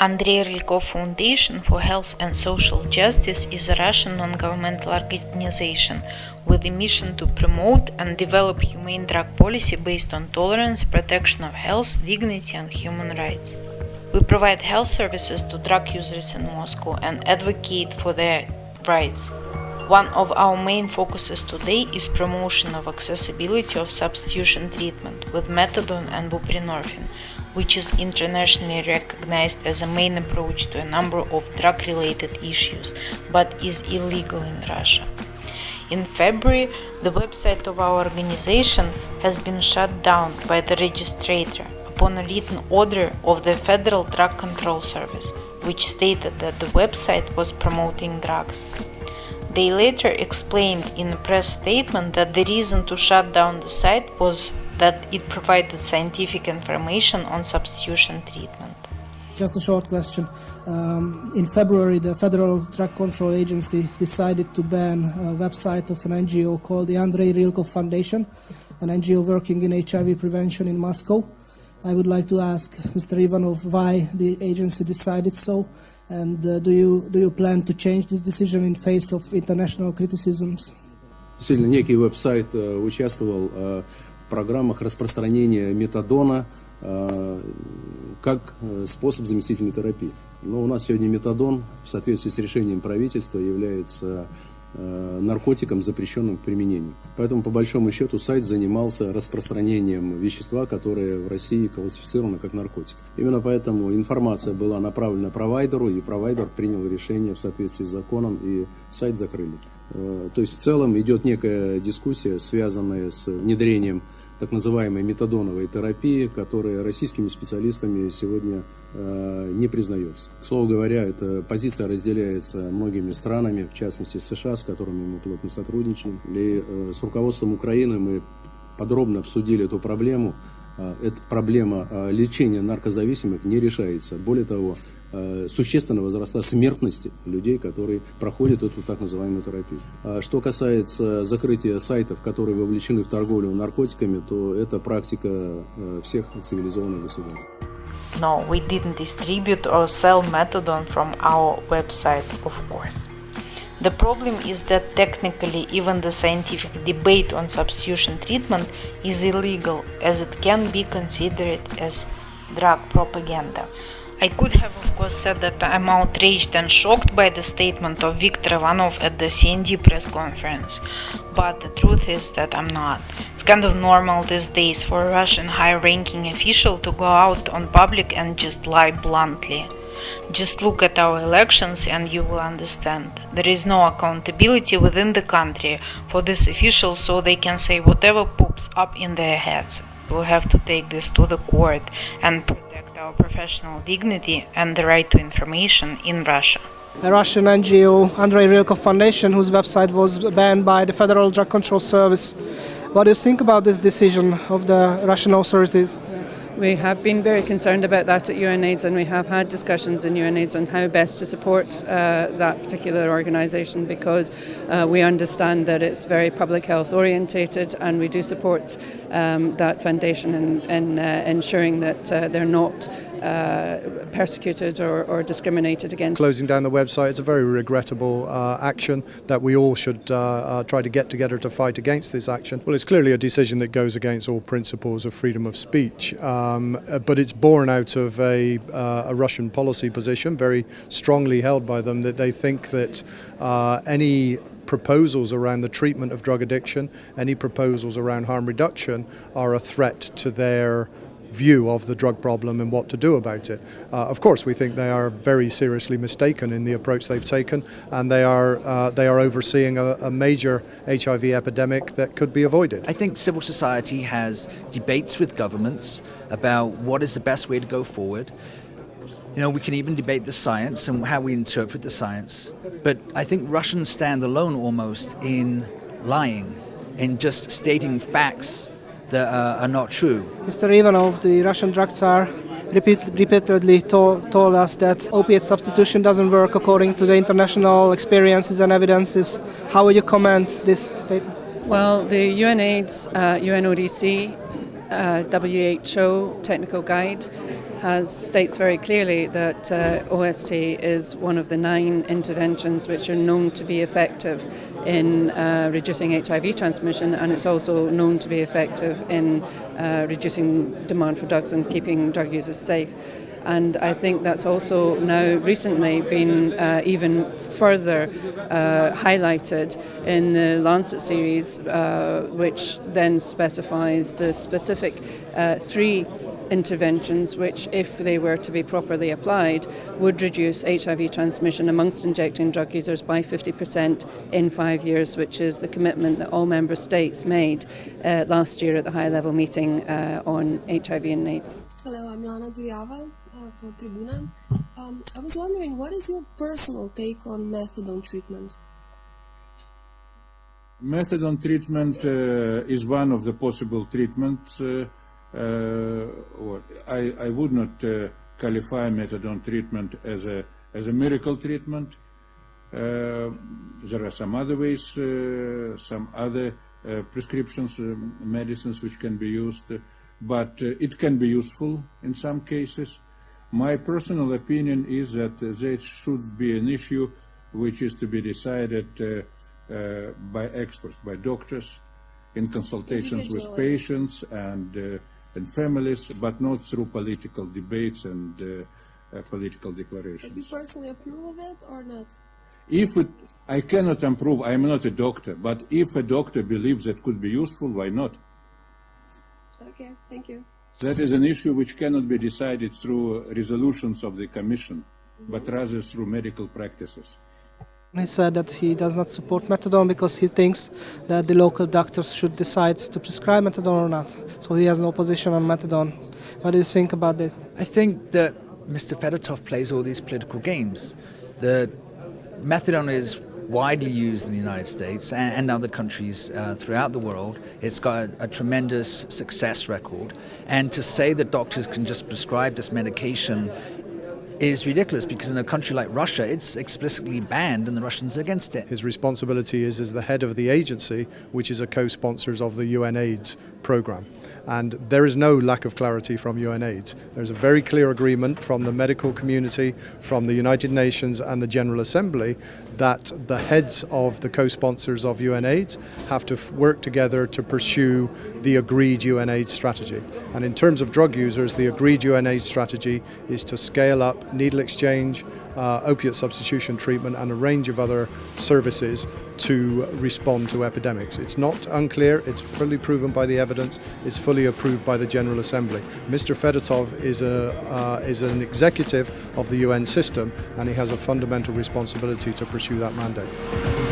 Andrei Rylkov Foundation for Health and Social Justice is a Russian non-governmental organization with a mission to promote and develop humane drug policy based on tolerance, protection of health, dignity and human rights. We provide health services to drug users in Moscow and advocate for their rights. One of our main focuses today is promotion of accessibility of substitution treatment with methadone and buprenorphine, which is internationally recognized as a main approach to a number of drug-related issues, but is illegal in Russia. In February, the website of our organization has been shut down by the registrator upon a written order of the Federal Drug Control Service, which stated that the website was promoting drugs. They later explained in a press statement that the reason to shut down the site was that it provided scientific information on substitution treatment. Just a short question. Um, in February, the Federal Drug Control Agency decided to ban a website of an NGO called the Andrei Rylkov Foundation, an NGO working in HIV prevention in Moscow. I would like to ask Mr. Ivanov why the agency decided so, and uh, do, you, do you plan to change this decision in face of international criticisms? Действительно, некий веб-сайт э, участвовал э, программах распространения метадона э, как э, способ заместительной терапии. Но у нас сегодня метадон в соответствии с решением правительства является Э, наркотикам, запрещенным к применению. Поэтому, по большому счету, сайт занимался распространением вещества, которое в России классифицировано как наркотик. Именно поэтому информация была направлена провайдеру, и провайдер принял решение в соответствии с законом, и сайт закрыли. То есть, в целом идет некая дискуссия, связанная с внедрением так называемой метадоновой терапии, которая российскими специалистами сегодня э, не признается. К слову говоря, эта позиция разделяется многими странами, в частности США, с которыми мы плотно сотрудничаем. И э, с руководством Украины мы подробно обсудили эту проблему. Э, эта проблема э, лечения наркозависимых не решается. Более того, Э, существенно возросла смертности людей, которые проходят эту так называемую терапию. А что касается закрытия сайтов, которые вовлечены в торговлю наркотиками, то это практика всех цивилизованных государств. No, we didn't distribute or sell methadone from our website, of course. The problem is that technically even the scientific debate on substitution treatment is illegal as it can be considered as drug propaganda. I could have, of course, said that I'm outraged and shocked by the statement of Viktor Ivanov at the CND press conference, but the truth is that I'm not. It's kind of normal these days for a Russian high ranking official to go out on public and just lie bluntly. Just look at our elections and you will understand. There is no accountability within the country for these officials so they can say whatever pops up in their heads. We'll have to take this to the court and protect our professional dignity and the right to information in Russia. A Russian NGO, Andrei Rylkov Foundation, whose website was banned by the Federal Drug Control Service. What do you think about this decision of the Russian authorities? We have been very concerned about that at UNAIDS and we have had discussions in UNAIDS on how best to support uh, that particular organisation because uh, we understand that it's very public health orientated and we do support um, that foundation in, in uh, ensuring that uh, they're not uh, persecuted or, or, discriminated against. Closing down the website is a very regrettable uh, action that we all should uh, uh, try to get together to fight against this action. Well, it's clearly a decision that goes against all principles of freedom of speech, um, but it's born out of a, a, Russian policy position, very strongly held by them, that they think that any proposals around the treatment of drug addiction, any proposals around harm reduction are a threat to their view of the drug problem and what to do about it. Uh, of course, we think they are very seriously mistaken in the approach they've taken, and they are uh, they are overseeing a, a, major HIV epidemic that could be avoided. I think civil society has debates with governments about what is the best way to go forward. You know, we can even debate the science and how we interpret the science. But I think Russians stand alone almost in lying, in just stating facts that uh, are not true. Mr. Ivanov, the Russian drug czar, repeat, repeatedly told, told us that opiate substitution doesn't work according to the international experiences and evidences. How would you comment this statement? Well, the UNAIDS, uh, UNODC uh, WHO technical guide has states very clearly that uh, OST is one of the nine interventions which are known to be effective in uh, reducing HIV transmission, and it's also known to be effective in uh, reducing demand for drugs and keeping drug users safe. And I think that's also now recently been uh, even further uh, highlighted in the Lancet series, uh, which then specifies the specific uh, three interventions which, if they were to be properly applied, would reduce HIV transmission amongst injecting drug users by 50% in five years, which is the commitment that all member states made uh, last year at the high level meeting uh, on HIV and AIDS. Hello, I'm Lana Dujava uh, for Tribuna. Um, I was wondering, what is your personal take on methadone treatment? Methadone treatment uh, is one of the possible treatments. Uh, uh, I, I, would not uh, qualify methadone treatment as a as a miracle treatment. Uh, there are some other ways, some other prescriptions, medicines which can be used, but it can be useful in some cases. My personal opinion is that uh, that should be an issue which is to be decided uh, uh, by experts, by doctors, in consultations with patients and, and families, but not through political debates and uh, uh, political declarations. Do you personally approve of it or not? If it, I cannot approve, I am not a doctor, but if a doctor believes that could be useful, why not? Okay, thank you. That is an issue which cannot be decided through resolutions of the Commission, but rather through medical practices. He said that he does not support methadone because he thinks that the local doctors should decide to prescribe methadone or not. So he has no position on methadone. What do you think about this? I think that Mr. Fedotov plays all these political games. The methadone is widely used in the United States and, other countries uh, throughout the world. It's got a, a, tremendous success record. And to say that doctors can just prescribe this medication is ridiculous because in a country like Russia, it's explicitly banned and the Russians are against it. His responsibility is as the head of the agency, which is a co-sponsor of the UN AIDS program and there is no lack of clarity from UNAIDS. There's a very clear agreement from the medical community, from the United Nations and the General Assembly that the heads of the co-sponsors of UNAIDS have to work together to pursue the agreed UNAIDS strategy. And in terms of drug users, the agreed UNAIDS strategy is to scale up needle exchange, uh, opiate substitution treatment and a range of other services to respond to epidemics. It's not unclear, it's fully proven by the evidence, it's fully approved by the General Assembly. Mr. Fedotov is, a, uh, is an executive of the UN system and he has a fundamental responsibility to pursue that mandate.